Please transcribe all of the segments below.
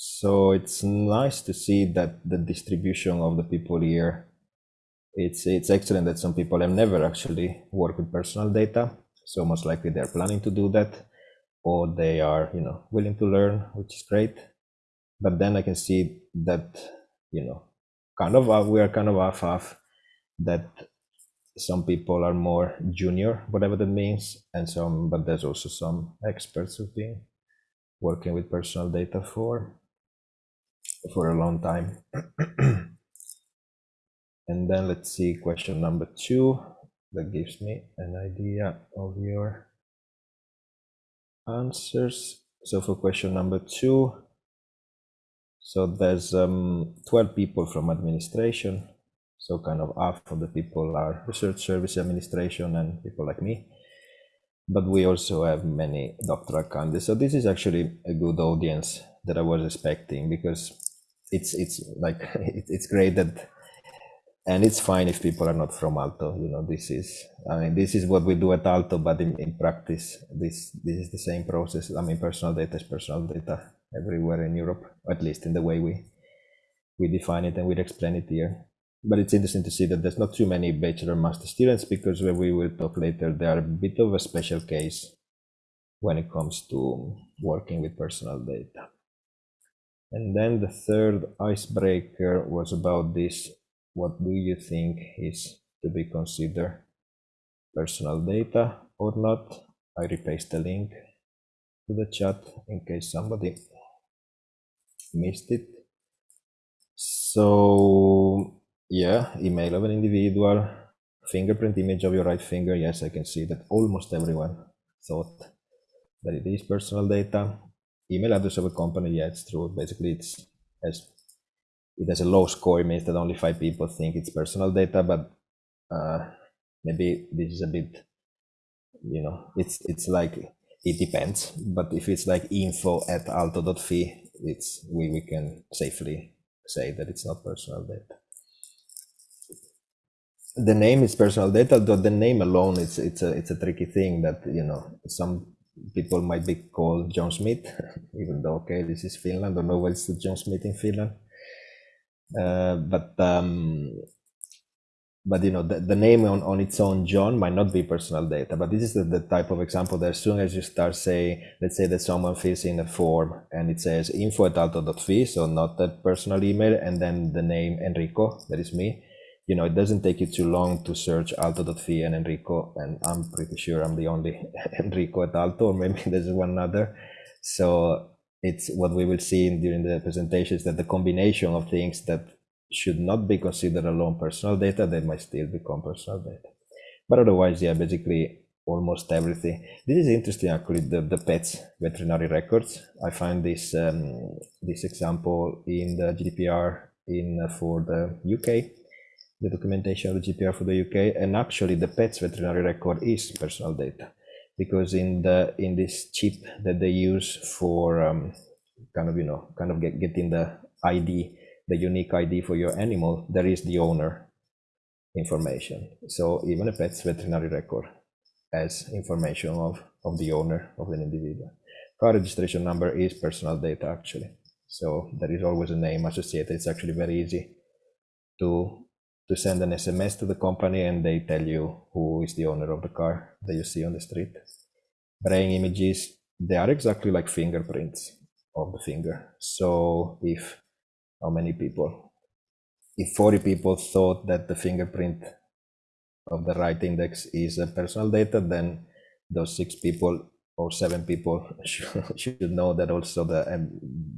So it's nice to see that the distribution of the people here, it's, it's excellent that some people have never actually worked with personal data. So most likely they're planning to do that or they are, you know, willing to learn, which is great. But then I can see that, you know, kind of, uh, we are kind of half half that some people are more junior, whatever that means, and some, but there's also some experts who've been working with personal data for for a long time. and then let's see question number two. That gives me an idea of your answers. So for question number two, so there's um, 12 people from administration. So kind of half of the people are research service administration and people like me. But we also have many doctoral candidates. So this is actually a good audience that I was expecting because it's it's like it's great that and it's fine if people are not from Aalto You know, this is I mean this is what we do at Aalto but in, in practice, this this is the same process. I mean, personal data is personal data everywhere in Europe, at least in the way we we define it and we explain it here. But it's interesting to see that there's not too many bachelor master students because when we will talk later, they are a bit of a special case when it comes to working with personal data. And then the third icebreaker was about this. What do you think is to be considered personal data or not? I repaste the link to the chat in case somebody missed it. So yeah, email of an individual, fingerprint image of your right finger. Yes, I can see that almost everyone thought that it is personal data email address of a company, yeah, it's true. Basically, it's as it has a low score. It means that only five people think it's personal data, but uh, maybe this is a bit, you know, it's it's like it depends. But if it's like info at aalto.fi, it's we we can safely say that it's not personal data. The name is personal data, though the name alone it's it's a it's a tricky thing that you know some people might be called John Smith, even though okay, this is Finland. I don't know what's the John Smith in Finland. Uh, but um, but you know the, the name on, on its own John might not be personal data. But this is the, the type of example that as soon as you start saying, let's say that someone fills in a form and it says info at aalto.fi, so not that personal email, and then the name Enrico, that is me you know, it doesn't take you too long to search aalto.fi and Enrico, and I'm pretty sure I'm the only Enrico at Aalto, or maybe there's one other. So it's what we will see during the presentation is that the combination of things that should not be considered alone personal data, they might still become personal data. But otherwise, yeah, basically almost everything. This is interesting, actually, the, the pets veterinary records. I find this um, this example in the GDPR in uh, for the UK the documentation of the GDPR for the UK, and actually the pet's veterinary record is personal data, because in the in this chip that they use for um, kind of you know kind of get, getting the ID, the unique ID for your animal, there is the owner information. So even a pet's veterinary record has information of of the owner of an individual. Car registration number is personal data actually. So there is always a name associated. It's actually very easy to to send an SMS to the company and they tell you who is the owner of the car that you see on the street. Brain images, they are exactly like fingerprints of the finger. So if how many people? If 40 people thought that the fingerprint of the right index is a personal data, then those six people or seven people should, know that also the um,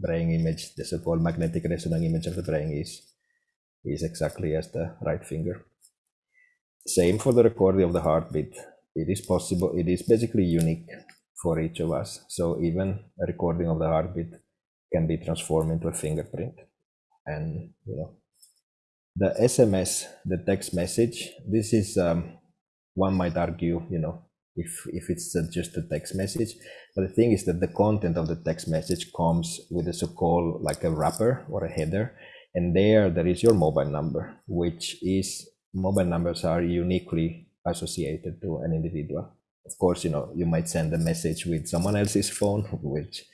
brain image, the so-called magnetic resonance image of the brain is is exactly as the right finger. Same for the recording of the heartbeat. It is possible, it is basically unique for each of us. So even a recording of the heartbeat can be transformed into a fingerprint. And, you know, the SMS, the text message, this is, um, one might argue, you know, if, if it's just a text message. But the thing is that the content of the text message comes with a so-called like a wrapper or a header and there there is your mobile number which is mobile numbers are uniquely associated to an individual of course you know you might send a message with someone else's phone which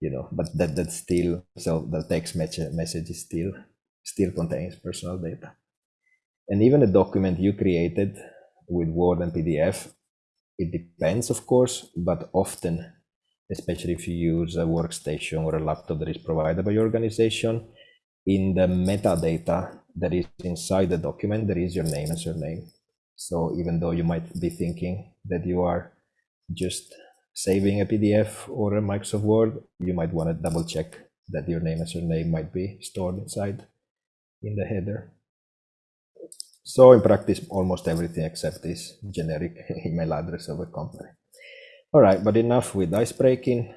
you know, but that that's still so the text message message is still still contains personal data. And even a document you created with Word and PDF, it depends, of course, but often, especially if you use a workstation or a laptop that is provided by your organization, in the metadata that is inside the document, there is your name and surname. So even though you might be thinking that you are just saving a PDF or a Microsoft Word, you might want to double check that your name and surname might be stored inside in the header. So in practice, almost everything except this generic email address of a company. All right, but enough with ice breaking.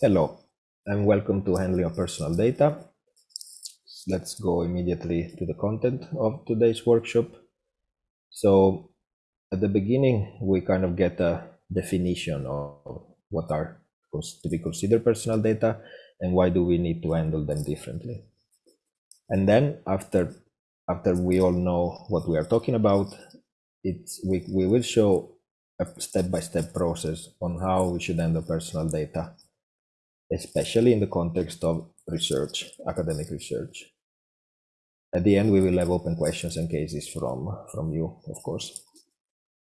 Hello, and welcome to Handling of Personal Data. Let's go immediately to the content of today's workshop. So at the beginning, we kind of get a definition of what are to be considered personal data and why do we need to handle them differently. And then after after we all know what we are talking about, it's we, we will show a step-by-step -step process on how we should handle personal data, especially in the context of research, academic research. At the end, we will have open questions and cases from, from you, of course.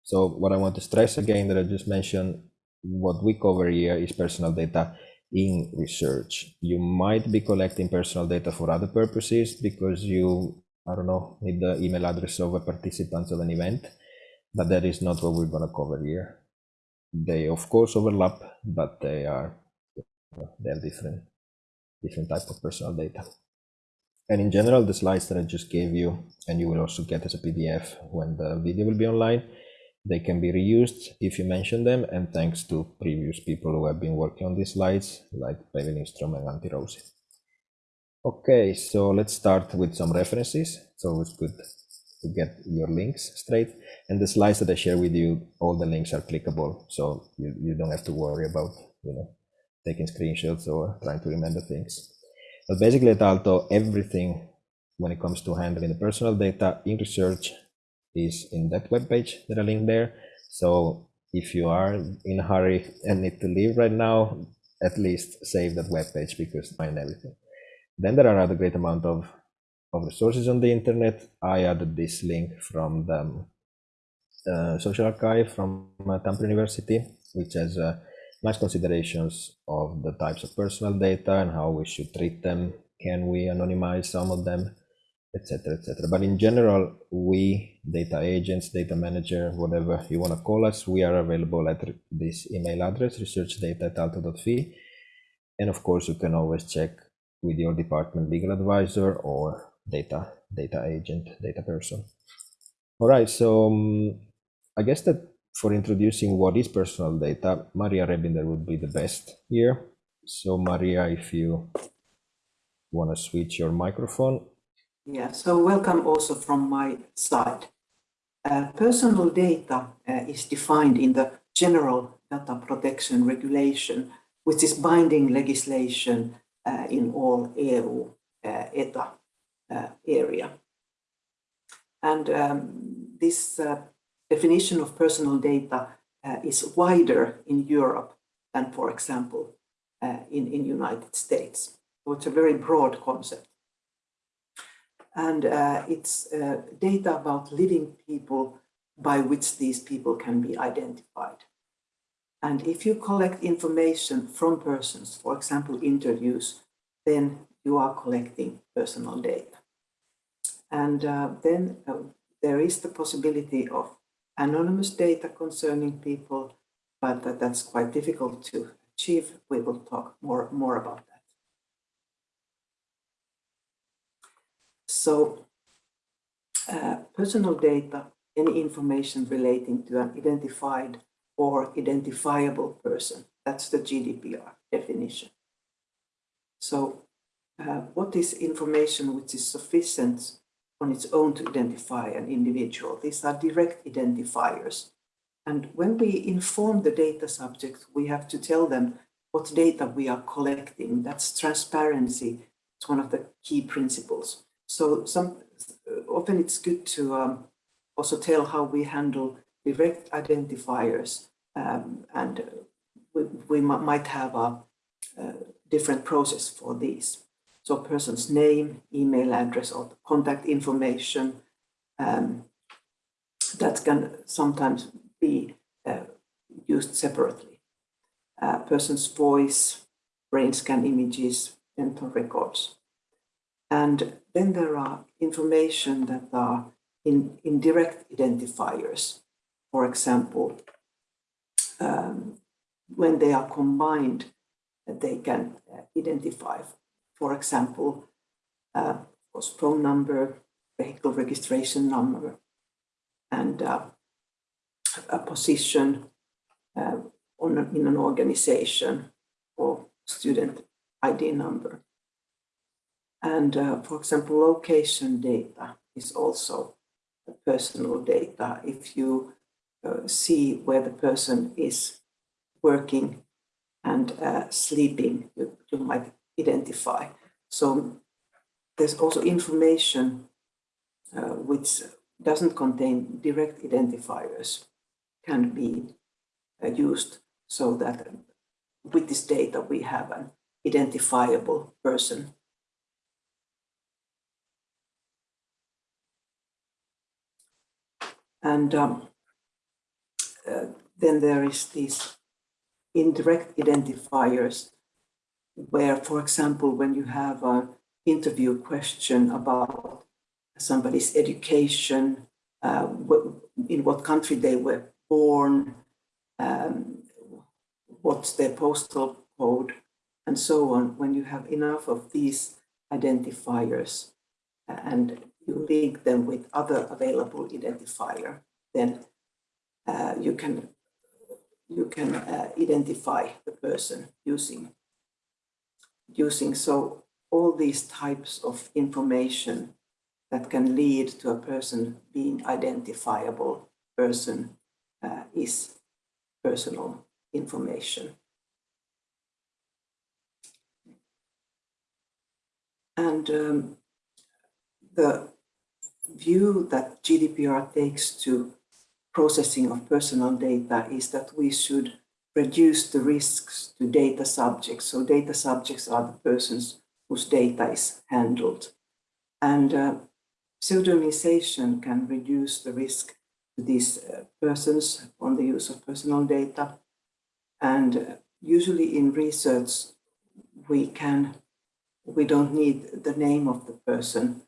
So what I want to stress again that I just mentioned, what we cover here is personal data in research. You might be collecting personal data for other purposes because you, I don't know, need the email address of a participant of an event, but that is not what we're going to cover here. They of course overlap, but they are they're different, different type of personal data. And in general, the slides that I just gave you, and you will also get as a PDF when the video will be online, they can be reused if you mention them, and thanks to previous people who have been working on these slides, like Päivi Lindström and Antti Rousi. Okay, so let's start with some references. So it's good to get your links straight. And the slides that I share with you, all the links are clickable, so you, you don't have to worry about you know taking screenshots or trying to remember things. But basically at Aalto, everything when it comes to handling the personal data in research is in that web page that I link there. So if you are in a hurry and need to leave right now, at least save that web page because find everything. Then there are other great amount of, of resources on the internet. I added this link from the uh, social archive from uh, Tampere University, which has nice considerations of the types of personal data and how we should treat them. Can we anonymize some of them? etc etc but in general we data agents data manager whatever you want to call us we are available at this email address researchdata at aalto.fi and of course you can always check with your department legal advisor or data data agent data person all right so um, i guess that for introducing what is personal data maria rebinder would be the best here so maria if you want to switch your microphone yeah, so welcome also from my side. Uh, personal data uh, is defined in the General Data Protection Regulation, which is binding legislation uh, in all EU uh, EEA uh, area. And um, this uh, definition of personal data is wider in Europe than, for example, in in United States. So it's a very broad concept and uh, it's uh, data about living people by which these people can be identified. And if you collect information from persons, for example, interviews, then you are collecting personal data. And uh, then uh, there is the possibility of anonymous data concerning people, but that, that's quite difficult to achieve. We will talk more, more about that. So uh, personal data, any information relating to an identified or identifiable person, that's the GDPR definition. So uh, what is information which is sufficient on its own to identify an individual? These are direct identifiers. And when we inform the data subject, we have to tell them what data we are collecting. That's transparency. It's one of the key principles. So some often it's good to um, also tell how we handle direct identifiers um, and we, we might have a, uh, different process for these. So person's name, email address, or contact information um, that can sometimes be uh, used separately. Uh, person's voice, brain scan images, dental records. And then there are information that are in indirect identifiers. For example, um, when they are combined, they can uh, identify, for example, uh, phone number, vehicle registration number, and uh, a position uh, on, in an organization or student ID number. And uh, for example, location data is also personal data. If you uh, see where the person is working and uh, sleeping, you, you might identify. So there's also information uh, which doesn't contain direct identifiers can be uh, used so that with this data we have an identifiable person. And um, uh, then there is these indirect identifiers where, for example, when you have an interview question about somebody's education, uh, in what country they were born, um, what's their postal code, and so on. When you have enough of these identifiers and you link them with other available identifier, then uh, you can you can uh, identify the person using using so all these types of information that can lead to a person being identifiable person uh, is personal information. And um, the view that GDPR takes to processing of personal data is that we should reduce the risks to data subjects. So data subjects are the persons whose data is handled. And uh, pseudonymization can reduce the risk to these uh, persons on the use of personal data. And uh, usually in research, we can, we don't need the name of the person.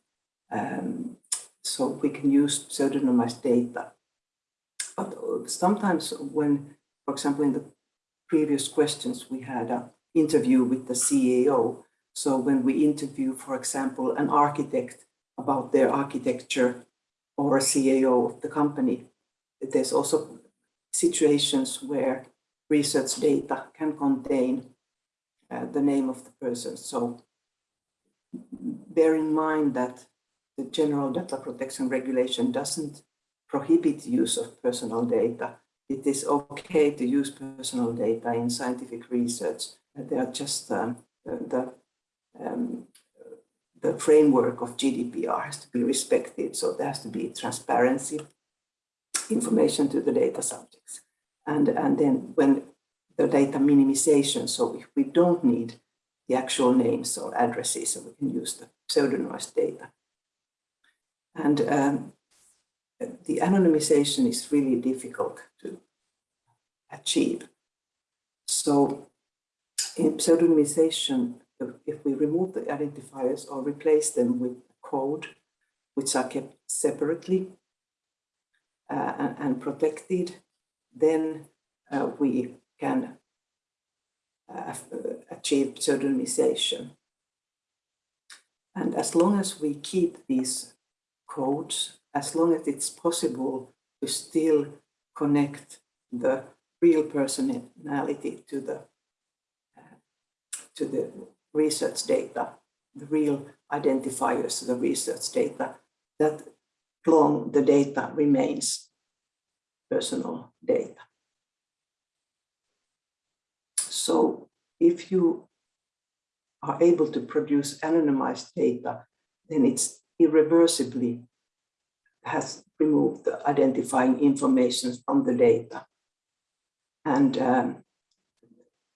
Um, so we can use pseudonymized data. But uh, sometimes when, for example, in the previous questions, we had an interview with the CEO. So when we interview, for example, an architect about their architecture or a CAO of the company. There's also situations where research data can contain uh, the name of the person. So bear in mind that the general data protection regulation doesn't prohibit use of personal data. It is okay to use personal data in scientific research. They are just um, the um, the framework of GDPR has to be respected. So there has to be transparency, information to the data subjects. And, and then when the data minimization, so if we don't need the actual names or addresses, so we can use the pseudonymized data. And um, the anonymization is really difficult to achieve. So in pseudonymization, if we remove the identifiers or replace them with code, which are kept separately uh, and, and, protected, then uh, we can uh, achieve pseudonymization. And as long as we keep these codes, as long as it's possible to still connect the real personality to the uh, to the research data, the real identifiers, the research data, that long the data remains personal data. So if you are able to produce anonymized data, then it's irreversibly has removed the identifying information from the data. And um,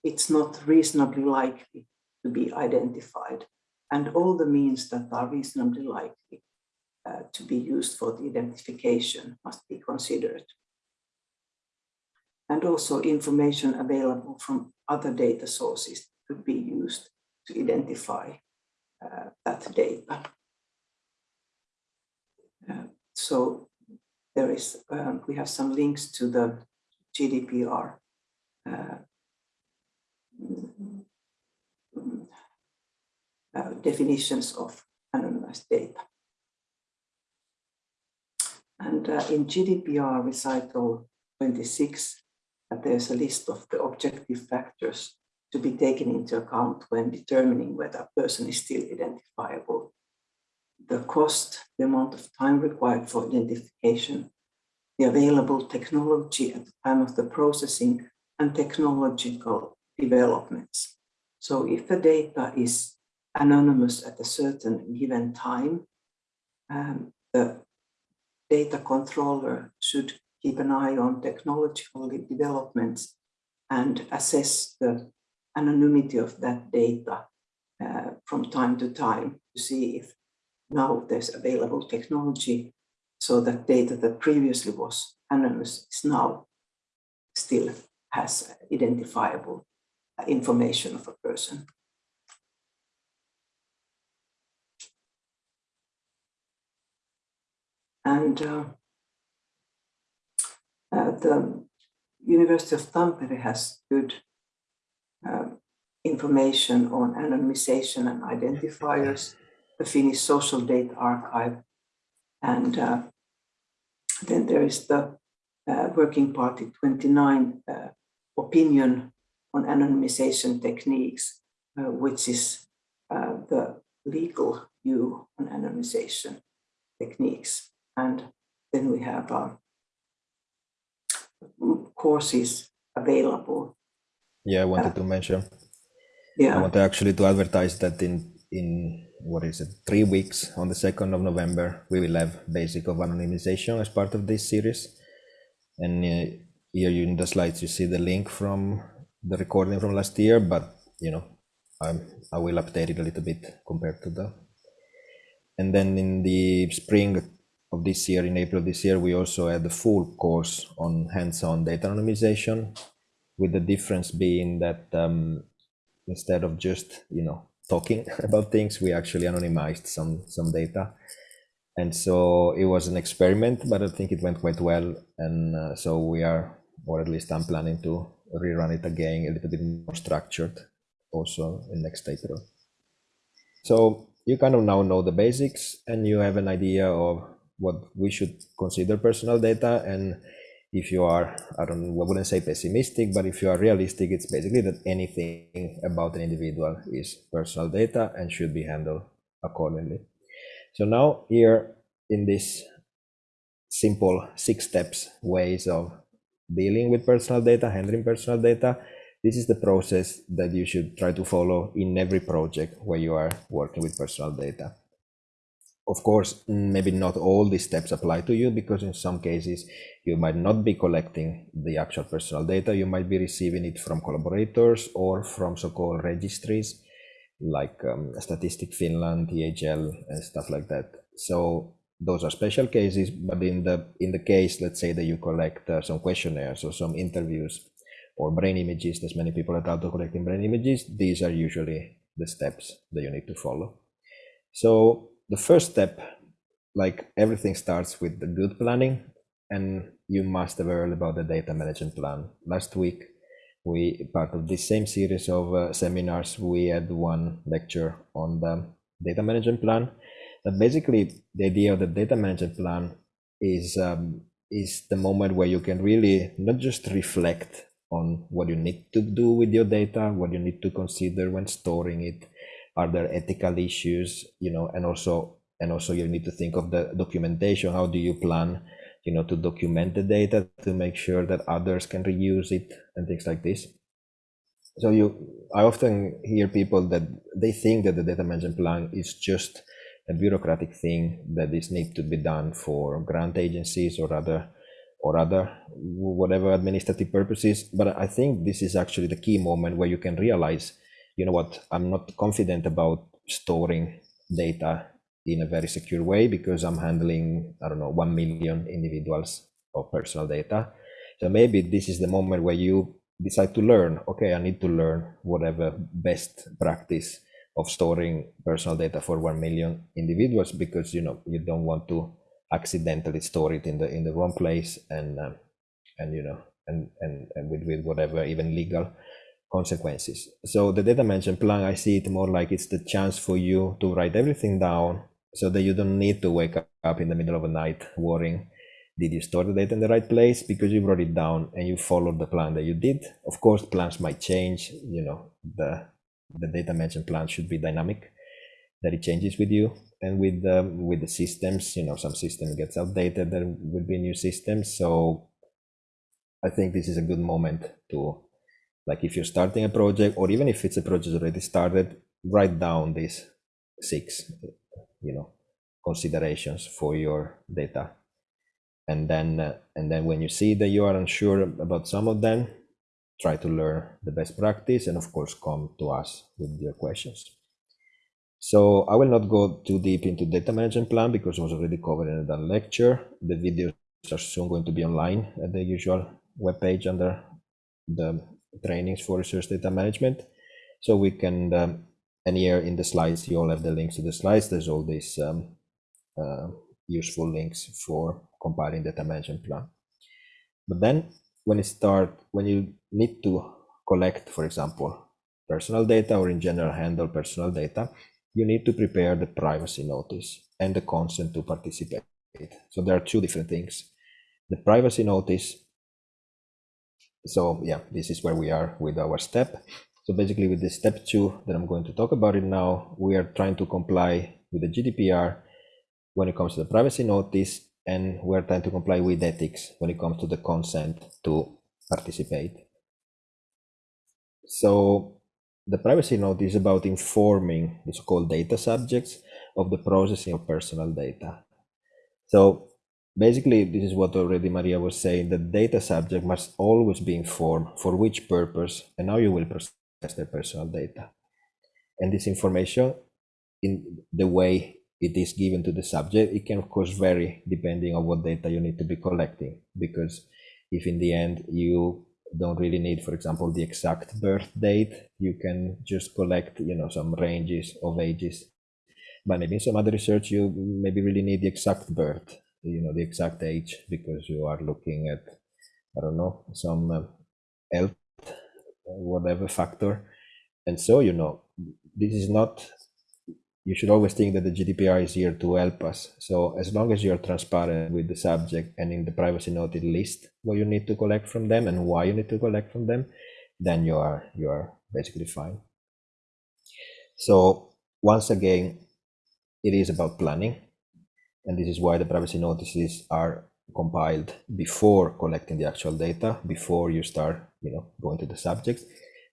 it's not reasonably likely to be identified and all the means that are reasonably likely uh, to be used for the identification must be considered. And also information available from other data sources could be used to identify uh, that data. Uh, so there is, um, we have some links to the GDPR uh, uh, definitions of anonymized data. And uh, in GDPR recital 26, uh, there's a list of the objective factors to be taken into account when determining whether a person is still identifiable. The cost, the amount of time required for identification, the available technology at the time of the processing, and technological developments. So if the data is anonymous at a certain given time, um, the data controller should keep an eye on technological developments and assess the anonymity of that data uh, from time to time to see if now there's available technology so that data that previously was anonymous is now still has identifiable information of a person. And uh, uh, the University of Tampere has good uh, information on anonymization and identifiers, the Finnish Social Data Archive, and uh, then there is the uh, Working Party 29 uh, opinion on anonymization techniques, which is the legal view on anonymization techniques. And then we have uh, courses available. Yeah, I wanted uh, to mention. Yeah. I want to actually to advertise that in in what is it three weeks on the 2nd of november we will have basic of anonymization as part of this series. And uh, here you, in the slides you see the link from the recording from last year but you know I'm, i will update it a little bit compared to the and then in the spring of this year, in April this year, we also had the full course on hands-on data anonymization, with the difference being that um, instead of just you know talking about things, we actually anonymized some some data, and so it was an experiment, but I think it went quite well, and uh, so we are, or at least I'm planning to rerun it again a little bit more structured, also in next April. So you kind of now know the basics, and you have an idea of what we should consider personal data. And if you are i don't i wouldn't say pessimistic but if you are realistic it's basically that anything about an individual is personal data and should be handled accordingly. So now here in this simple six steps ways of dealing with personal data handling personal data this is the process that you should try to follow in every project where you are working with personal data of course, maybe not all these steps apply to you because in some cases you might not be collecting the actual personal data. You might be receiving it from collaborators or from so-called registries like um, Statistic Finland, THL, and stuff like that. So those are special cases, but in the in the case, let's say that you collect uh, some questionnaires or some interviews or brain images, there's many people that are collecting brain images. These are usually the steps that you need to follow. So the first step, like everything starts with the good planning and you must have heard about the data management plan. Last week, we part of this same series of uh, seminars, we had one lecture on the data management plan. That basically the idea of the data management plan is um, is the moment where you can really not just reflect on what you need to do with your data, what you need to consider when storing it, are there ethical issues you know and also and also you need to think of the documentation. How do you plan you know to document the data to make sure that others can reuse it and things like this? So you i often hear people that they think that the data management plan is just a bureaucratic thing that is need to be done for grant agencies or other or other whatever administrative purposes. But i think this is actually the key moment where you can realize you know what, I'm not confident about storing data in a very secure way because I'm handling, I don't know, 1 million individuals of personal data. So maybe this is the moment where you decide to learn, okay, I need to learn whatever best practice of storing personal data for 1 million individuals because, you know, you don't want to accidentally store it in the in the wrong place and um, and you know and and, and with, with whatever even legal consequences. So the data management plan i see it more like it's the chance for you to write everything down so that you don't need to wake up in the middle of the night worrying did you store the data in the right place? Because you wrote it down and you followed the plan that you did. Of course plans might change you know the the data management plan should be dynamic that it changes with you and with the with the systems. You know some system gets outdated there will be new systems. So i think this is a good moment to like if you're starting a project or even if it's a project already started write down these six you know considerations for your data. And then uh, and then when you see that you are unsure about some of them try to learn the best practice and of course come to us with your questions. So i will not go too deep into data management plan because it was already covered in the lecture. The videos are soon going to be online at the usual web page under the trainings for research data management so we can um, and here in the slides you all have the links to the slides there's all these um, uh, useful links for compiling data management plan. But then when you start, when you need to collect, for example, personal data or in general handle personal data, you need to prepare the privacy notice and the consent to participate. So there are two different things. The privacy notice. So yeah, this is where we are with our step. So basically with the step two that I'm going to talk about it now, we are trying to comply with the GDPR when it comes to the privacy notice and we're trying to comply with ethics when it comes to the consent to participate. So the privacy notice is about informing the so-called data subjects of the processing of personal data. So basically, this is what already Maria was saying, the data subject must always be informed for which purpose and how you will process their personal data. And this information in the way it is given to the subject. It can of course vary depending on what data you need to be collecting because if in the end you don't really need, for example, the exact birth date, you can just collect, you know, some ranges of ages. But maybe in some other research, you maybe really need the exact birth, you know, the exact age because you are looking at, I don't know, some uh, health, whatever factor. And so, you know, this is not you should always think that the GDPR is here to help us. So as long as you're transparent with the subject and in the privacy note list what you need to collect from them and why you need to collect from them, then you are you are basically fine. So once again, it is about planning. And this is why the privacy notices are compiled before collecting the actual data, before you start, you know, going to the subjects.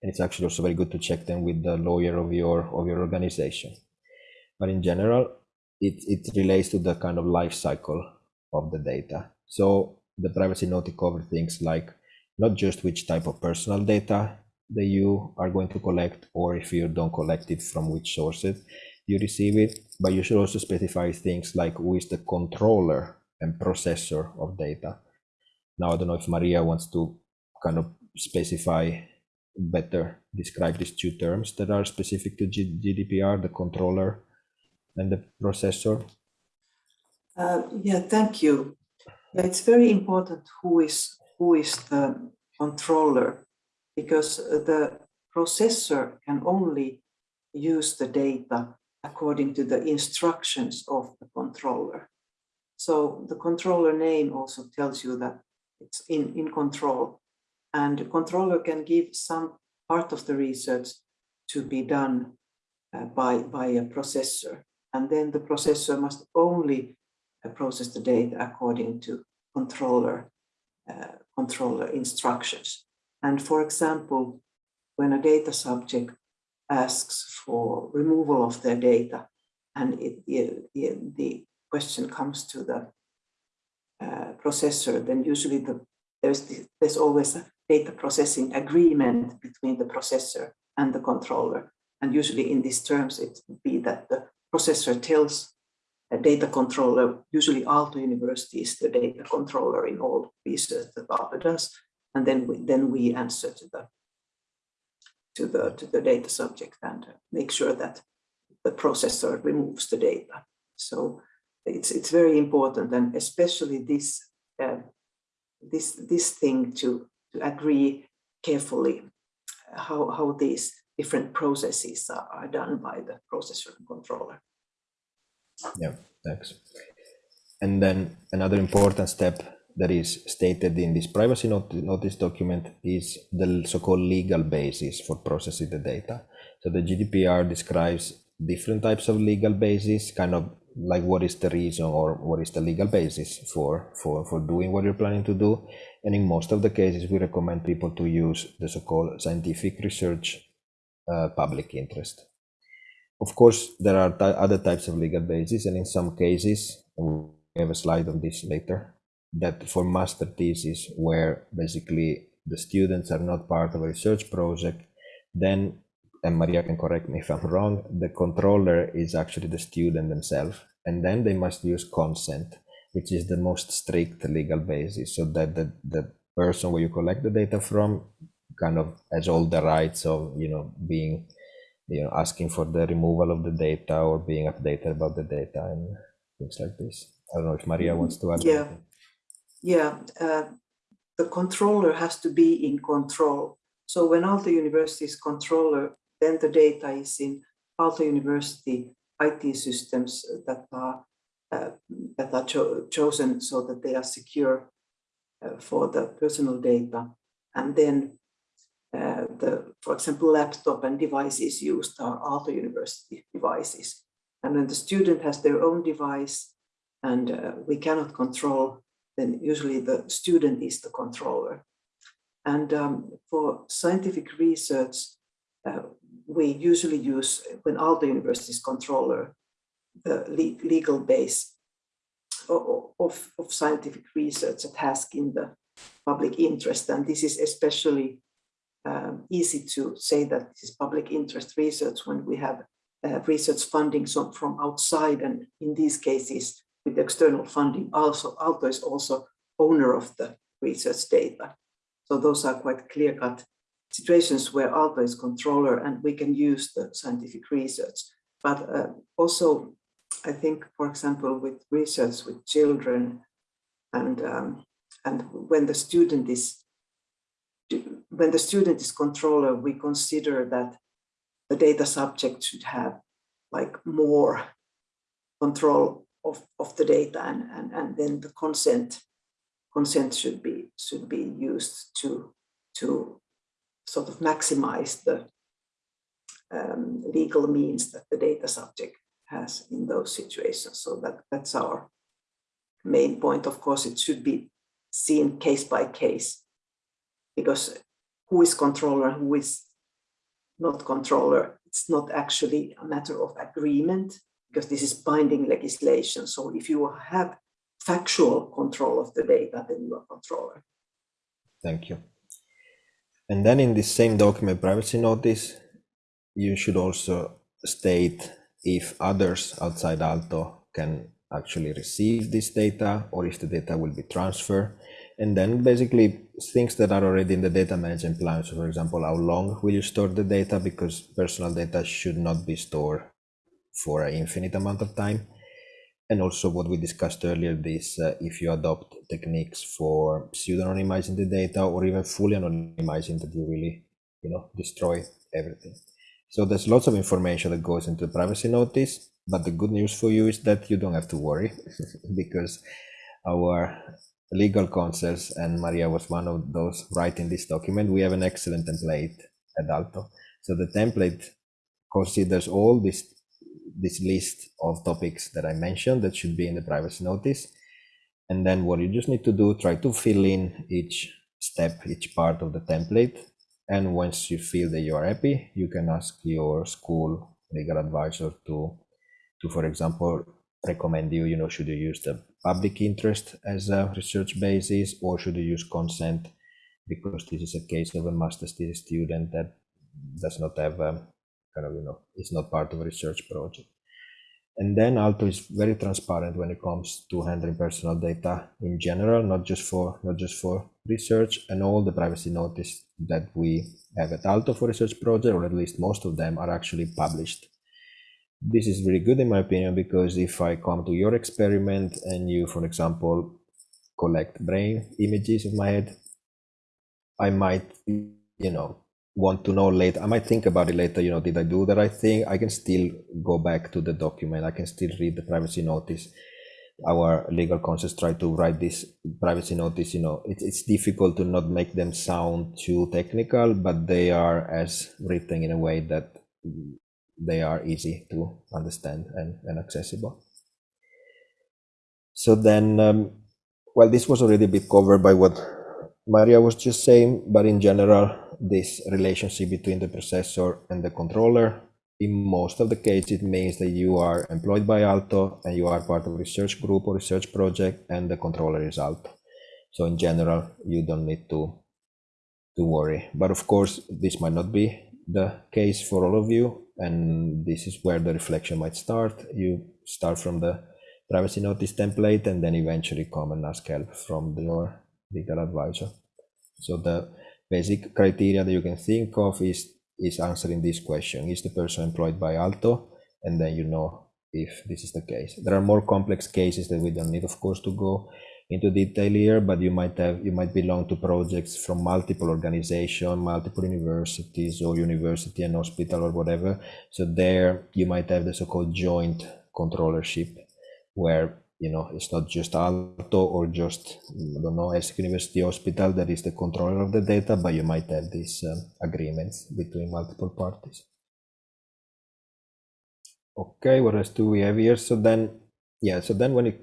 And it's actually also very good to check them with the lawyer of your of your organization but in general, it, it relates to the kind of life cycle of the data. So the privacy notice covers things like not just which type of personal data that you are going to collect, or if you don't collect it from which sources you receive it, but you should also specify things like who is the controller and processor of data. Now, I don't know if Maria wants to kind of specify better, describe these two terms that are specific to GDPR, the controller and the processor? Uh, yeah, thank you. It's very important who is who is the controller because the processor can only use the data according to the instructions of the controller. So the controller name also tells you that it's in, in control and the controller can give some part of the research to be done uh, by, by a processor and then the processor must only uh, process the data according to controller uh, controller instructions. And for example, when a data subject asks for removal of their data, and it, it, the question comes to the uh, processor, then usually the, there's, the, there's always a data processing agreement between the processor and the controller. And usually in these terms, it would be that the processor tells a data controller, usually Aalto University is the data controller in all research that Aalto does, and then we, then we answer to the to the to the data subject and make sure that the processor removes the data. So it's it's very important, and especially this uh, this this thing to to agree carefully how how these different processes are, are done by the processor and controller. Yeah, thanks. And then another important step that is stated in this privacy notice document is the so-called legal basis for processing the data. So the GDPR describes different types of legal basis, kind of like what is the reason or what is the legal basis for, for, for doing what you're planning to do. And in most of the cases, we recommend people to use the so-called scientific research uh, public interest. Of course, there are other types of legal basis, and in some cases, we have a slide on this later, that for master thesis, where basically the students are not part of a research project, then, and Maria can correct me if I'm wrong, the controller is actually the student themselves, and then they must use consent, which is the most strict legal basis, so that the, the person where you collect the data from kind of has all the rights of, you know, being you know asking for the removal of the data or being updated about the data and things like this i don't know if maria wants to add yeah anything. Yeah uh, the controller has to be in control so when Aalto University is controller then the data is in Aalto University IT systems that are uh, that are cho chosen so that they are secure uh, for the personal data and then uh, the, for example, laptop and devices used are Aalto University devices. And when the student has their own device and uh, we cannot control, then usually the student is the controller. And um, for scientific research, uh, we usually use, when Aalto University is controller, the le legal base of, of, scientific research at task in the public interest. And this is especially um, easy to say that this is public interest research when we have uh, research funding from outside and in these cases with external funding also Aalto is also owner of the research data. So those are quite clear-cut situations where Aalto is controller and we can use the scientific research. But uh, also, I think, for example, with research with children and um, and when the student is when the student is controller, we consider that the data subject should have like more control of, of the data and, and, and then the consent consent should be should be used to to sort of maximize the um, legal means that the data subject has in those situations. So that that's our main point. Of course, it should be seen case by case because who is controller, who is not controller, it's not actually a matter of agreement because this is binding legislation. So if you have factual control of the data, then you are controller. Thank you. And then in this same document privacy notice, you should also state if others outside Aalto can actually receive this data or if the data will be transferred and then basically things that are already in the data management plan. So for example, how long will you store the data? Because personal data should not be stored for an infinite amount of time. And also what we discussed earlier, this uh, if you adopt techniques for pseudonymizing the data or even fully anonymizing that you really, you know, destroy everything. So there's lots of information that goes into the privacy notice, but the good news for you is that you don't have to worry because our legal counsels, and Maria was one of those writing this document, we have an excellent template at Aalto. So the template considers all this, this list of topics that I mentioned that should be in the privacy notice. And then what you just need to do, try to fill in each step, each part of the template. And once you feel that you are happy, you can ask your school legal advisor to, to for example, recommend you, you know, should you use the public interest as a research basis or should you use consent because this is a case of a master's student that does not have a, kind of, you know, it's not part of a research project. And then Aalto is very transparent when it comes to handling personal data in general, not just for not just for research, and all the privacy notice that we have at Aalto for research project, or at least most of them, are actually published. This is really good in my opinion because if I come to your experiment and you, for example, collect brain images of my head, I might, you know, want to know later. I might think about it later, you know, did I do the right thing? I can still go back to the document. I can still read the privacy notice. Our legal counsels try to write this privacy notice, you know, it's, it's difficult to not make them sound too technical, but they are as written in a way that they are easy to understand and, and accessible. So then, um, well, this was already a bit covered by what Maria was just saying, but in general, this relationship between the processor and the controller, in most of the cases, it means that you are employed by Aalto and you are part of research group or research project and the controller is Aalto. So in general, you don't need to, to worry. But of course, this might not be the case for all of you. And this is where the reflection might start. You start from the privacy notice template and then eventually come and ask help from your legal advisor. So the basic criteria that you can think of is, is answering this question. Is the person employed by Aalto And then you know if this is the case. There are more complex cases that we don't need, of course, to go into detail here, but you might have you might belong to projects from multiple organizations, multiple universities or university and hospital or whatever. So there you might have the so-called joint controllership where you know it's not just Aalto or just I don't know Helsinki University Hospital that is the controller of the data, but you might have these um, agreements between multiple parties. Okay, what else do we have here? So then, yeah, so then when it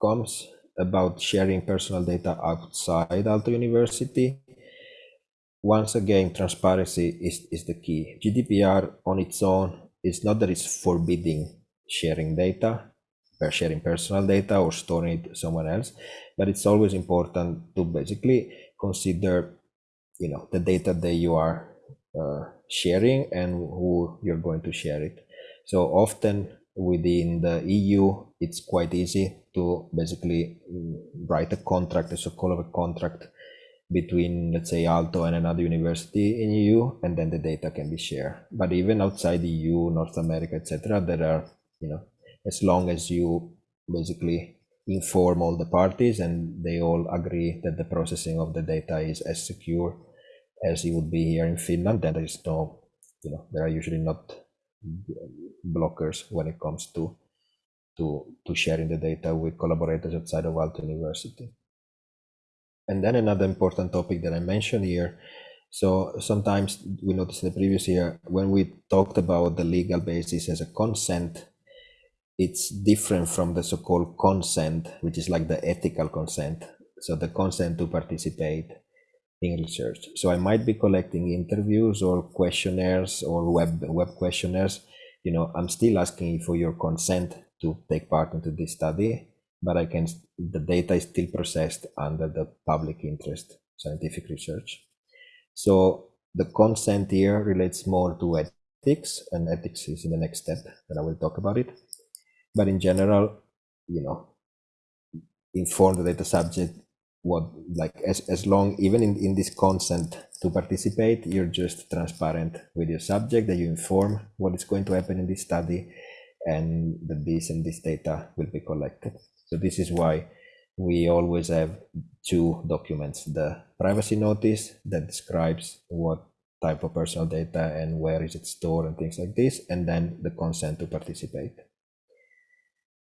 comes about sharing personal data outside Aalto University, once again, transparency is, is the key. GDPR on its own is not that it's forbidding sharing data, per sharing personal data or storing it somewhere else. But it's always important to basically consider, you know, the data that you are uh, sharing and who you're going to share it. So often within the EU, it's quite easy to basically write a contract, a so-called a contract between, let's say, Aalto and another university in EU, and then the data can be shared. But even outside the EU, North America, etc., there are, you know, as long as you basically inform all the parties and they all agree that the processing of the data is as secure as it would be here in Finland, then there is no, you know, there are usually not blockers when it comes to to to sharing the data with collaborators outside of Aalto University. And then another important topic that I mentioned here. So sometimes we noticed in the previous year when we talked about the legal basis as a consent, it's different from the so-called consent, which is like the ethical consent. So the consent to participate in research. So I might be collecting interviews or questionnaires or web web questionnaires. You know, I'm still asking for your consent to take part into this study, but I can the data is still processed under the public interest scientific research. So the consent here relates more to ethics, and ethics is in the next step, and I will talk about it. But in general, you know, inform the data subject what like as, as long even in, in this consent to participate you're just transparent with your subject that you inform what is going to happen in this study and that this and this data will be collected. So this is why we always have two documents the privacy notice that describes what type of personal data and where is it stored and things like this and then the consent to participate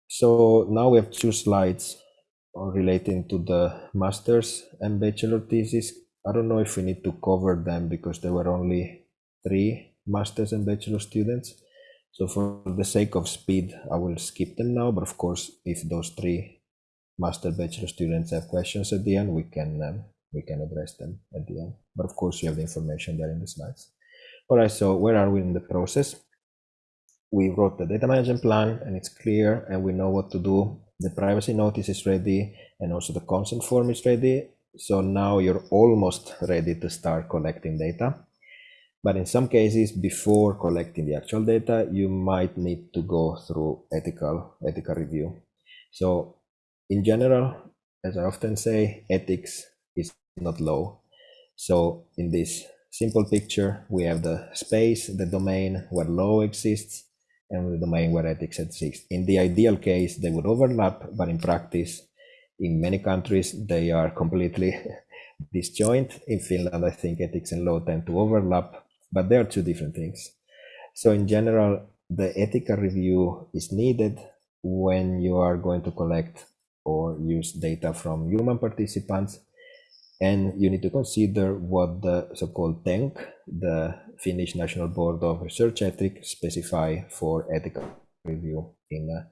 so now we have two slides relating to the master's and bachelor thesis. I don't know if we need to cover them because there were only three master's and bachelor students. So for the sake of speed, I will skip them now. But of course, if those three master bachelor students have questions at the end, we can um, we can address them at the end. But of course, you have the information there in the slides. All right, so where are we in the process? We wrote the data management plan and it's clear and we know what to do. The privacy notice is ready and also the consent form is ready. So now you're almost ready to start collecting data. But in some cases, before collecting the actual data, you might need to go through ethical ethical review. So in general, as I often say, ethics is not low. So in this simple picture, we have the space, the domain where law exists, and the domain where ethics exists. In the ideal case, they would overlap, but in practice, in many countries, they are completely disjoint. In Finland, I think ethics and law tend to overlap, but they are two different things. So in general, the ethical review is needed when you are going to collect or use data from human participants and you need to consider what the so-called TENK, the Finnish National Board of Research Ethics, specify for ethical review in uh,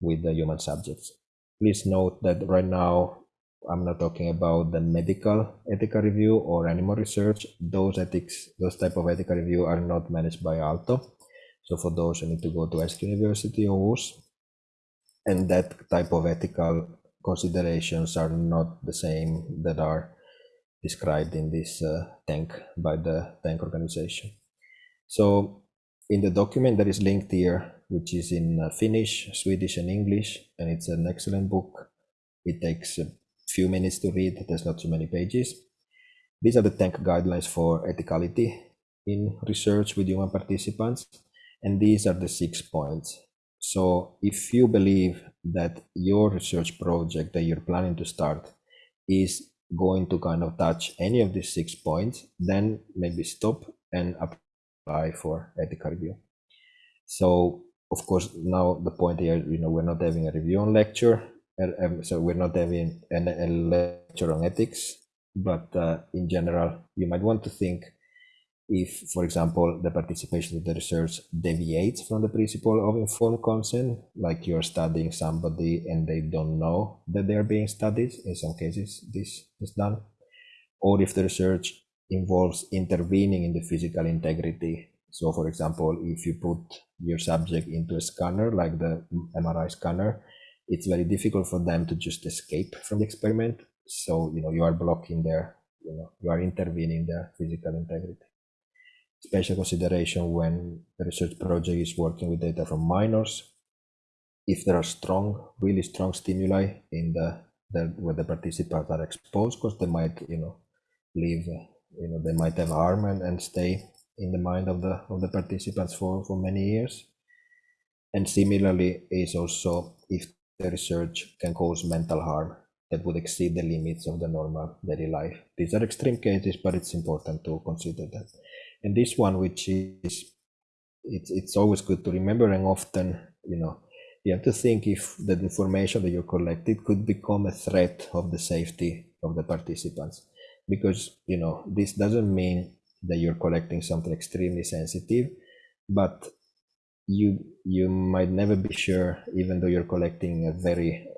with the human subjects. Please note that right now I'm not talking about the medical ethical review or animal research. Those ethics, those type of ethical review are not managed by Aalto. So for those, you need to go to Esk University or US. And that type of ethical considerations are not the same that are described in this uh, TENK by the TENK organization. So in the document that is linked here, which is in uh, Finnish, Swedish, and English, and it's an excellent book. It takes a few minutes to read. There's not too many pages. These are the TENK guidelines for ethicality in research with human participants. And these are the six points. So if you believe that your research project that you're planning to start is going to kind of touch any of these six points, then maybe stop and apply for ethical review. So of course, now the point here, you know, we're not having a review on lecture, um, so we're not having a, lecture on ethics, but uh, in general, you might want to think if, for example, the participation in the research deviates from the principle of informed consent, like you're studying somebody and they don't know that they're being studied, in some cases this is done, or if the research involves intervening in the physical integrity. So for example, if you put your subject into a scanner, like the MRI scanner, it's very difficult for them to just escape from the experiment. So, you know, you are blocking their, you know, you are intervening their physical integrity special consideration when the research project is working with data from minors. If there are strong, really strong stimuli in the, the where the participants are exposed, because they might, you know, leave, you know, they might have harm and, and stay in the mind of the of the participants for for many years. And similarly, is also if the research can cause mental harm that would exceed the limits of the normal daily life. These are extreme cases, but it's important to consider that. And this one, which is, it's, it's always good to remember and often, you know, you have to think if the information that you collected could become a threat of the safety of the participants. Because, you know, this doesn't mean that you're collecting something extremely sensitive, but you you might never be sure even though you're collecting a very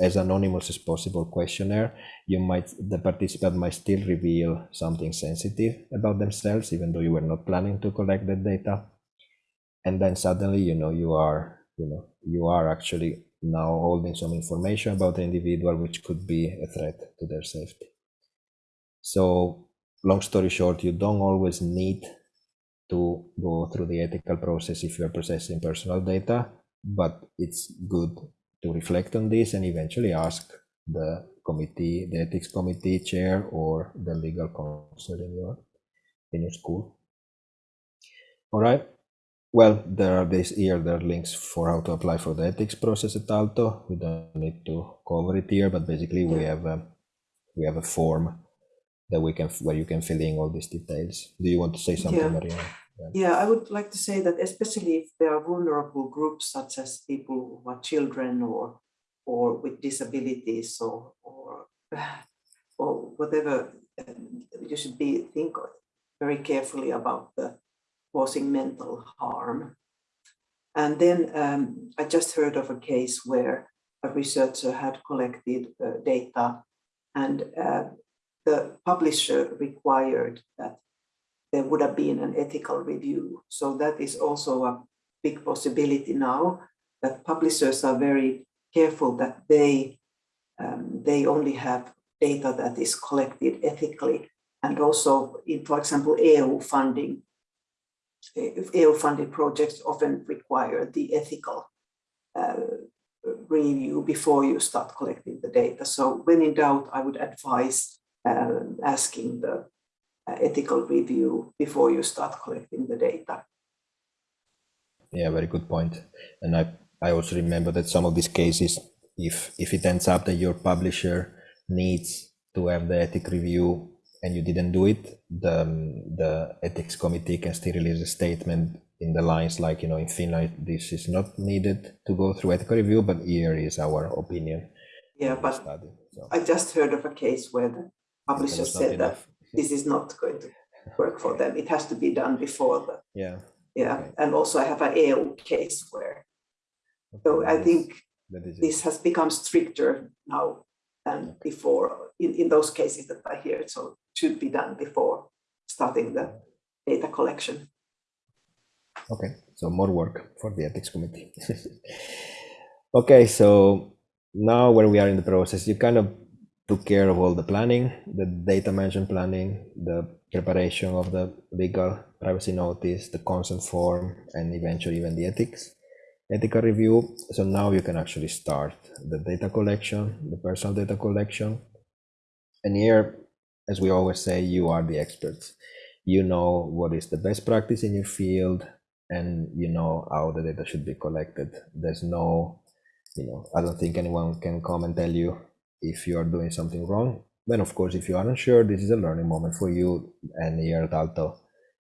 as anonymous as possible questionnaire you might the participant might still reveal something sensitive about themselves even though you were not planning to collect that data. And then suddenly you know you are you know you are actually now holding some information about the individual which could be a threat to their safety. So long story short you don't always need to go through the ethical process if you're processing personal data, but it's good to reflect on this and eventually ask the committee, the ethics committee chair or the legal counsel in your, in your school. All right. Well, there are this here, there are links for how to apply for the ethics process at Aalto. We don't need to cover it here, but basically we have a, we have a form that we can where you can fill in all these details. Do you want to say something, yeah. Maria? Yeah, I would like to say that especially if there are vulnerable groups such as people who are children or or with disabilities or or or whatever, um, you should be think very carefully about the causing mental harm. And then um, I just heard of a case where a researcher had collected uh, data and uh, the publisher required that there would have been an ethical review. So that is also a big possibility now that publishers are very careful that they um, they only have data that is collected ethically and also in, for example, EU funding EU-funded projects often require the ethical uh, review before you start collecting the data. So when in doubt, I would advise uh, asking the uh, ethical review before you start collecting the data. Yeah, very good point. And I, I also remember that some of these cases, if if it ends up that your publisher needs to have the ethic review and you didn't do it, the the ethics committee can still release a statement in the lines like you know in Finland this is not needed to go through ethical review, but here is our opinion. Yeah, but study, so. I just heard of a case where the publisher said that this is not going to work for them. It has to be done before the yeah yeah, okay. and also I have an EU case where. Okay, so I think this has become stricter now than before in, in those cases that I hear. So it should be done before starting the data collection. Okay, so more work for the ethics committee. okay, so now where we are in the process, you kind of took care of all the planning, the data management planning, the preparation of the legal privacy notice, the consent form, and eventually even the ethics ethical review. So now you can actually start the data collection, the personal data collection. And here, as we always say, you are the experts. You know what is the best practice in your field, and you know how the data should be collected. There's no, you know, I don't think anyone can come and tell you if you are doing something wrong. Then, of course, if you aren't sure, this is a learning moment for you. And here at Aalto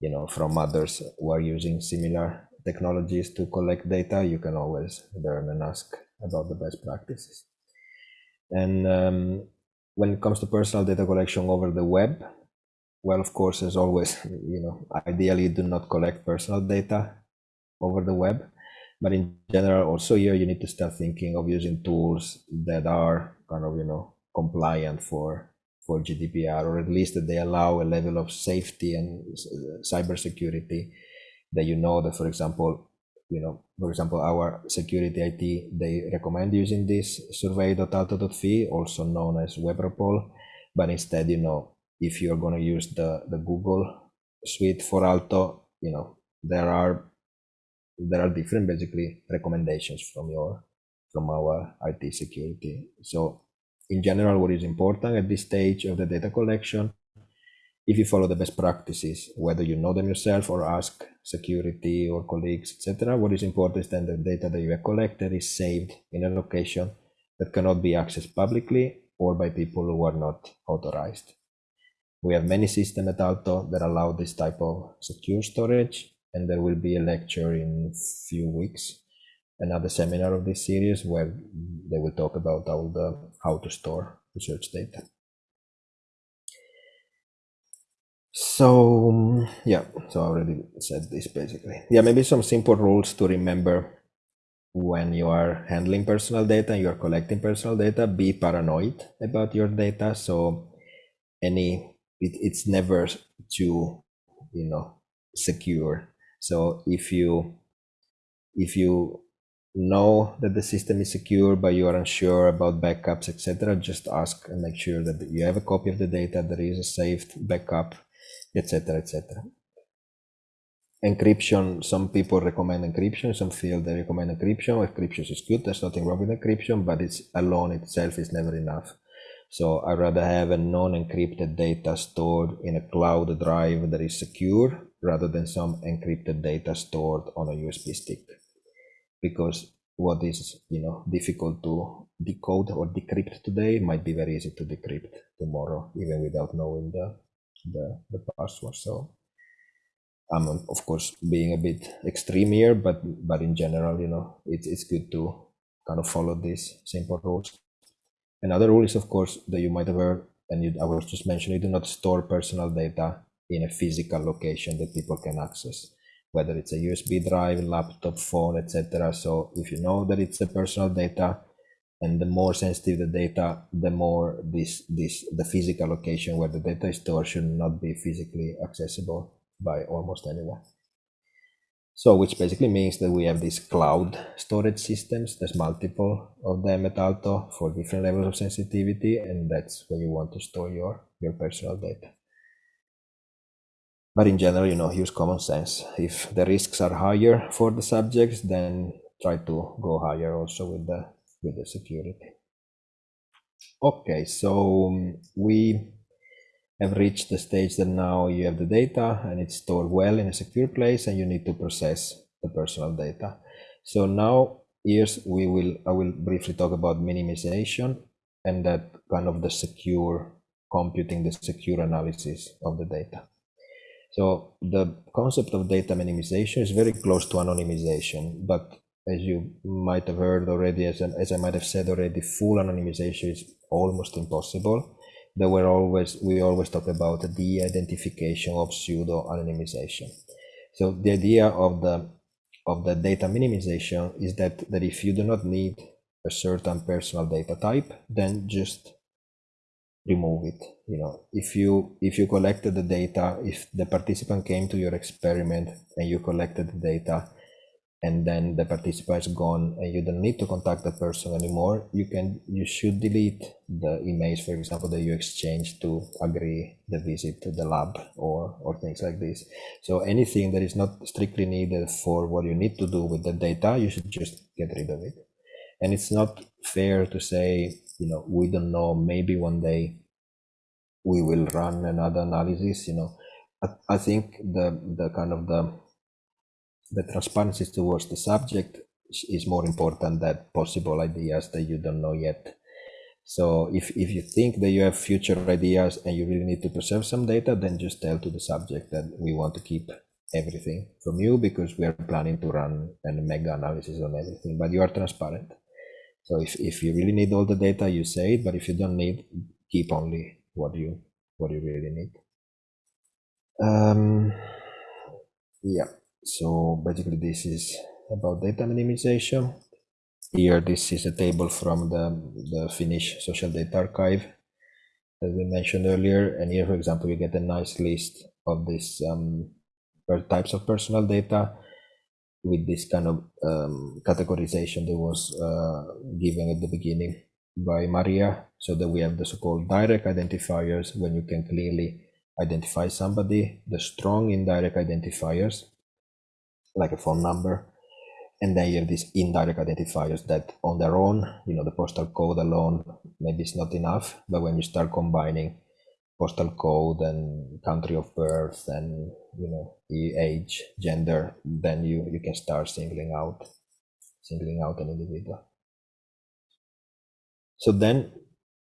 you know, from others who are using similar technologies to collect data, you can always learn and ask about the best practices. And um, when it comes to personal data collection over the web, well, of course, as always, you know, ideally do not collect personal data over the web. But in general, also here you need to start thinking of using tools that are kind of, you know, compliant for for GDPR, or at least that they allow a level of safety and uh, cybersecurity that you know that, for example, you know, for example, our security IT, they recommend using this survey.aalto.fi, also known as Webropol, but instead, you know, if you're going to use the, the Google suite for Aalto, you know, there are there are different basically recommendations from your from our IT security. So in general, what is important at this stage of the data collection, if you follow the best practices, whether you know them yourself or ask security or colleagues, etc., what is important is that the data that you have collected is saved in a location that cannot be accessed publicly or by people who are not authorized. We have many systems at Aalto that allow this type of secure storage, and there will be a lecture in a few weeks, another seminar of this series where they will talk about all the how to store research data. So yeah, so I already said this basically. Yeah, maybe some simple rules to remember when you are handling personal data and you are collecting personal data. Be paranoid about your data. So any it, it's never too you know secure so if you if you know that the system is secure but you are unsure about backups etc just ask and make sure that you have a copy of the data there is a saved backup etc etc encryption some people recommend encryption some feel they recommend encryption. Encryption is good there's nothing wrong with encryption but it's alone itself is never enough. So I'd rather have a non-encrypted data stored in a cloud drive that is secure rather than some encrypted data stored on a USB stick. Because what is you know difficult to decode or decrypt today might be very easy to decrypt tomorrow, even without knowing the the, the password. So I'm of course being a bit extreme here, but but in general, you know, it's it's good to kind of follow these simple rules. Another rule is, of course, that you might have heard, and you, I was just mentioning, you do not store personal data in a physical location that people can access, whether it's a USB drive, laptop, phone, etc. So if you know that it's a personal data, and the more sensitive the data, the more this this the physical location where the data is stored should not be physically accessible by almost anyone. So which basically means that we have these cloud storage systems. There's multiple of them at Aalto for different levels of sensitivity, and that's where you want to store your, your personal data. But in general, you know, use common sense. If the risks are higher for the subjects, then try to go higher also with the with the security. Okay, so um, we have reached the stage that now you have the data and it's stored well in a secure place and you need to process the personal data. So now here's we will I will briefly talk about minimization and that kind of the secure computing, the secure analysis of the data. So the concept of data minimization is very close to anonymization, but as you might have heard already, as, as I might have said already, full anonymization is almost impossible. There were always, we always talk about the identification of pseudo anonymization. So the idea of the of the data minimization is that, that if you do not need a certain personal data type, then just remove it you know. If you if you collected the data if the participant came to your experiment and you collected the data and then the participant is gone and you don't need to contact the person anymore you can you should delete the image for example that you exchanged to agree the visit to the lab or or things like this. So anything that is not strictly needed for what you need to do with the data you should just get rid of it. And it's not fair to say you know we don't know maybe one day we will run another analysis you know. I, I think the the kind of the the transparency towards the subject is more important than possible ideas that you don't know yet. So if, if you think that you have future ideas and you really need to preserve some data then just tell to the subject that we want to keep everything from you because we are planning to run a mega analysis on everything but you are transparent so if, if you really need all the data, you say it, but if you don't need, keep only what you what you really need. Um, yeah, so basically this is about data minimization. Here, this is a table from the, the Finnish Social Data Archive that we mentioned earlier. And here, for example, you get a nice list of these um, types of personal data with this kind of um, categorization that was uh, given at the beginning by Maria, so that we have the so-called direct identifiers when you can clearly identify somebody, the strong indirect identifiers, like a phone number, and then you have these indirect identifiers that on their own, you know, the postal code alone, maybe it's not enough, but when you start combining postal code and country of birth and you know age gender then you you can start singling out singling out an individual. So then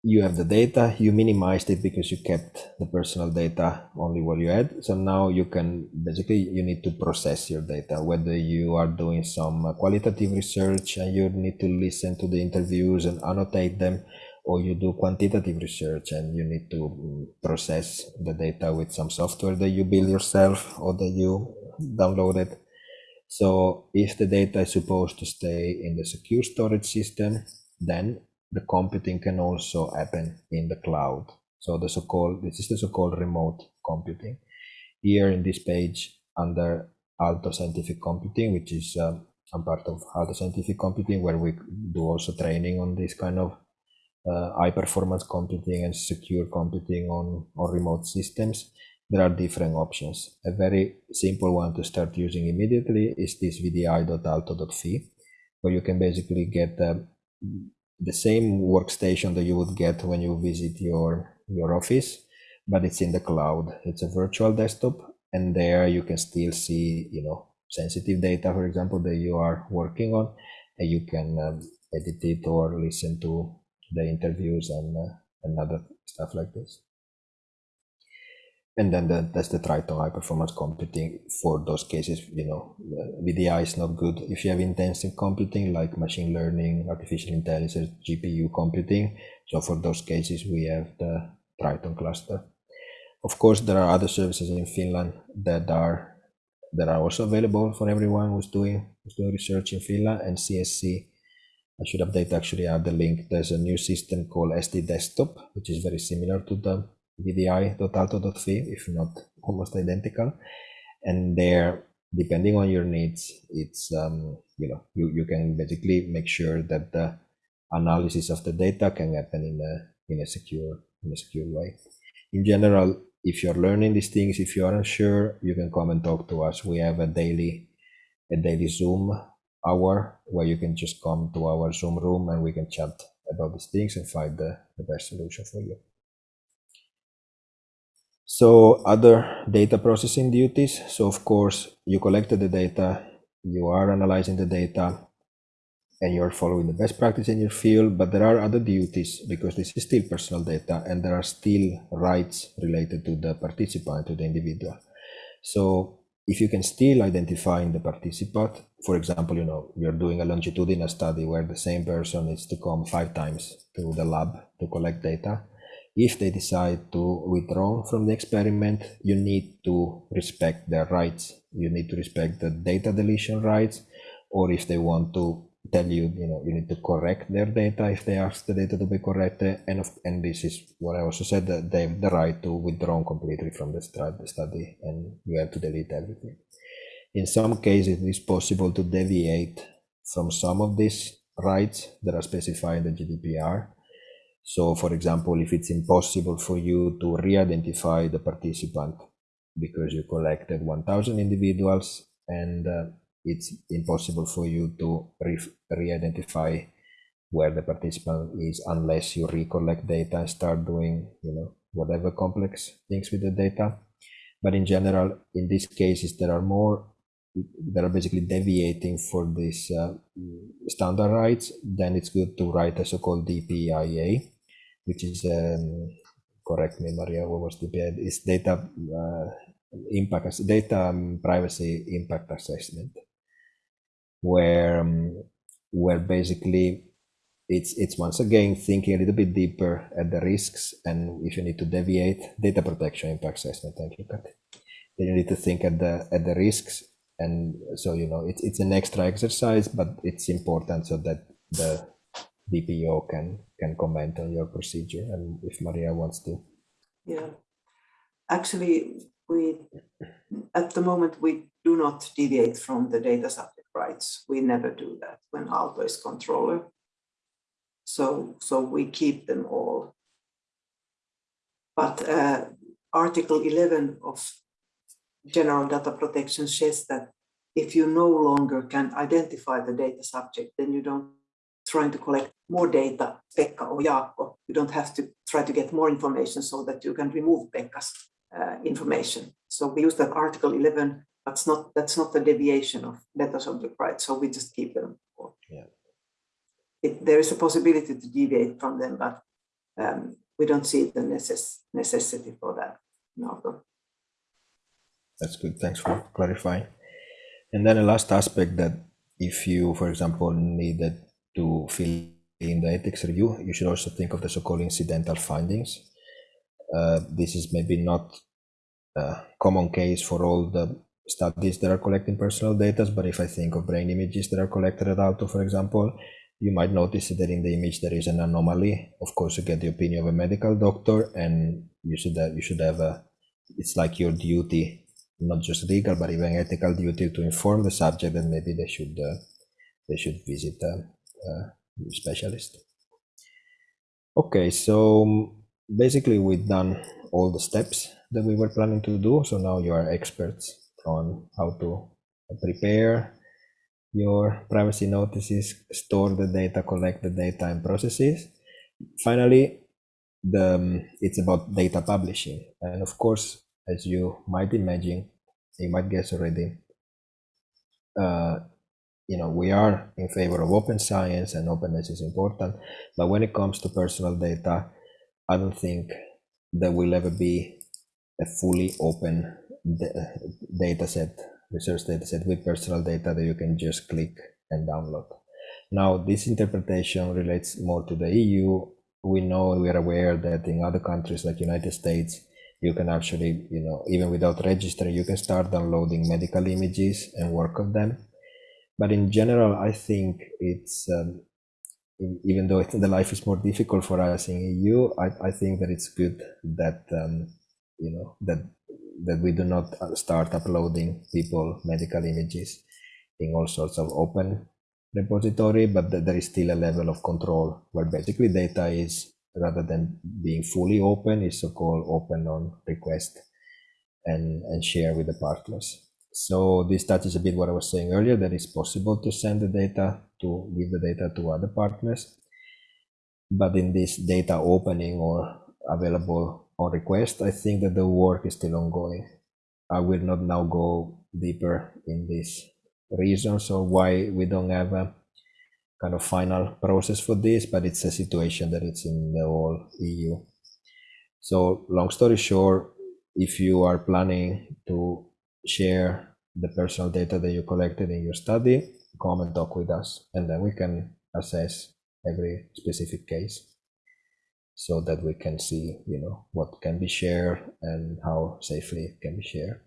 you have the data you minimized it because you kept the personal data only what you had. So now you can basically you need to process your data whether you are doing some qualitative research and you need to listen to the interviews and annotate them or you do quantitative research and you need to mm, process the data with some software that you build yourself or that you downloaded. So if the data is supposed to stay in the secure storage system, then the computing can also happen in the cloud. So the so-called, this is the so-called remote computing. Here in this page under Aalto Scientific Computing, which is um, part of Aalto Scientific Computing, where we do also training on this kind of high performance computing and secure computing on, on remote systems, there are different options. A very simple one to start using immediately is this vdi.aalto.fi, where you can basically get uh, the same workstation that you would get when you visit your, your office, but it's in the cloud. It's a virtual desktop, and there you can still see, you know, sensitive data, for example, that you are working on, and you can um, edit it or listen to the interviews and, uh, and other stuff like this. And then the, that's the Triton high performance computing for those cases, you know, VDI is not good. If you have intensive computing like machine learning, artificial intelligence, GPU computing. So for those cases, we have the Triton cluster. Of course, there are other services in Finland that are that are also available for everyone who's doing who's doing research in Finland and CSC I should update actually add the link. There's a new system called SD Desktop, which is very similar to the vdi.aalto.fi, if not almost identical. And there, depending on your needs, it's um, you know you, you can basically make sure that the analysis of the data can happen in a in a secure in a secure way. In general, if you're learning these things, if you aren't sure, you can come and talk to us. We have a daily, a daily Zoom hour where you can just come to our Zoom room and we can chat about these things and find the, the best solution for you. So other data processing duties. So of course, you collected the data, you are analyzing the data, and you're following the best practice in your field, but there are other duties because this is still personal data and there are still rights related to the participant, to the individual. So if you can still identify in the participant, for example, you know, you're doing a longitudinal study where the same person needs to come five times to the lab to collect data. If they decide to withdraw from the experiment, you need to respect their rights. You need to respect the data deletion rights, or if they want to tell you, you know, you need to correct their data if they ask the data to be corrected. And, of, and this is what I also said, that they have the right to withdraw completely from the study and you have to delete everything. In some cases, it is possible to deviate from some of these rights that are specified in the GDPR. So for example, if it's impossible for you to re-identify the participant because you collected 1000 individuals and uh, it's impossible for you to re-identify where the participant is unless you recollect data and start doing you know whatever complex things with the data. But in general in these cases there are more that are basically deviating for these uh, standard rights then it's good to write a so-called DPIA which is um, correct me Maria what was DPIA is data uh, impact data um, privacy impact assessment where um, where basically it's it's once again thinking a little bit deeper at the risks and if you need to deviate data protection impact assessment. Thank you Kathy. then you need to think at the at the risks and so you know it's it's an extra exercise but it's important so that the DPO can can comment on your procedure and if Maria wants to. Yeah. Actually we at the moment we do not deviate from the data subject rights. We never do that when Aalto is controller. So, so we keep them all. But uh, Article 11 of General Data Protection says that if you no longer can identify the data subject, then you don't trying to collect more data, Pekka or Jaakko. You don't have to try to get more information so that you can remove Pekka's uh, information. So we use that Article 11 that's not that's not a deviation of data subject rights. So we just keep them. Yeah. It, there is a possibility to deviate from them, but um, we don't see the necess necessity for that. No. That's good. Thanks for clarifying. And then the last aspect that if you, for example, needed to fill in the ethics review, you should also think of the so-called incidental findings. Uh, this is maybe not a common case for all the studies that are collecting personal data, but if I think of brain images that are collected at Aalto, for example, you might notice that in the image there is an anomaly. Of course, you get the opinion of a medical doctor, and you should have, you should have a. It's like your duty, not just legal, but even ethical duty to inform the subject that maybe they should uh, they should visit a, a specialist. Okay, so basically we've done all the steps that we were planning to do. So now you are experts on how to prepare your privacy notices, store the data, collect the data, and processes. Finally, the um, it's about data publishing, and of course, as you might imagine, you might guess already. Uh, you know, we are in favor of open science, and openness is important. But when it comes to personal data, I don't think there will ever be a fully open data set, research data set with personal data that you can just click and download. Now, this interpretation relates more to the EU. We know, we are aware that in other countries like United States, you can actually, you know, even without registering, you can start downloading medical images and work on them. But in general, I think it's, um, even though the life is more difficult for us in EU, I, I think that it's good that, um, you know, that that we do not uh, start uploading people medical images in all sorts of open repository, but there is still a level of control where basically data is rather than being fully open is so-called open on request and, and share with the partners. So this touches a bit what I was saying earlier, that it's possible to send the data, to give the data to other partners. But in this data opening or available on request, I think that the work is still ongoing. I will not now go deeper in this reasons or why we don't have a kind of final process for this, but it's a situation that it's in the whole EU. So long story short, if you are planning to share the personal data that you collected in your study, come and talk with us, and then we can assess every specific case so that we can see, you know, what can be shared and how safely it can be shared.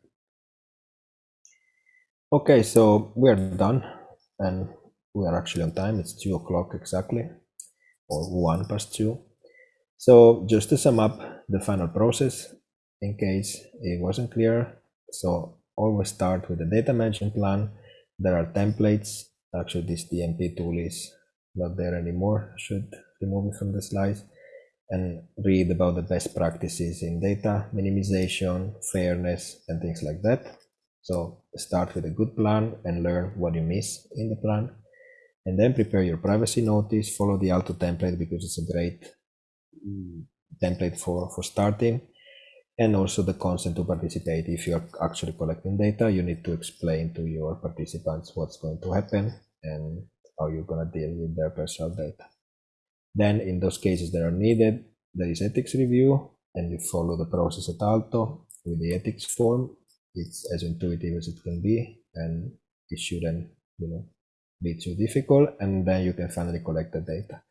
Okay, so we're done and we are actually on time. It's two o'clock exactly, or one past two. So just to sum up the final process, in case it wasn't clear. So always start with the data management plan. There are templates. Actually, this DMP tool is not there anymore. Should remove it from the slides and read about the best practices in data minimization, fairness, and things like that. So start with a good plan and learn what you miss in the plan. And then prepare your privacy notice, follow the Aalto template because it's a great mm, template for, for starting and also the consent to participate. If you're actually collecting data, you need to explain to your participants what's going to happen and how you're going to deal with their personal data. Then in those cases that are needed, there is ethics review and you follow the process at Aalto with the ethics form. It's as intuitive as it can be and it shouldn't, you know, be too difficult. And then you can finally collect the data.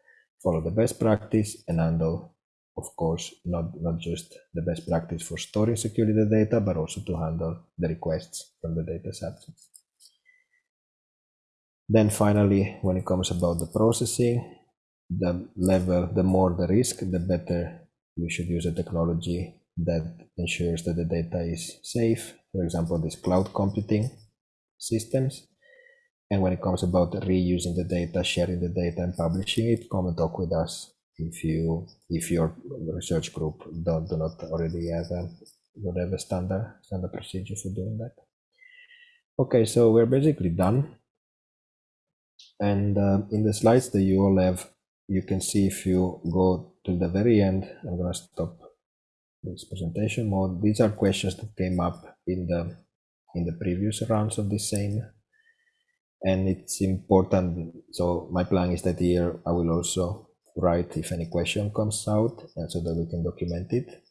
Follow the best practice and handle of course, not, not just the best practice for storing securely the data, but also to handle the requests from the data subjects. Then finally, when it comes about the processing, the level, the more the risk, the better you should use a technology that ensures that the data is safe. For example, these cloud computing systems. And when it comes about reusing the data, sharing the data and publishing it, come and talk with us if you if your research group don't do not already have a whatever standard standard procedure for doing that okay so we're basically done and uh, in the slides that you all have you can see if you go to the very end i'm going to stop this presentation mode these are questions that came up in the in the previous rounds of the same and it's important so my plan is that here i will also write if any question comes out and so that we can document it.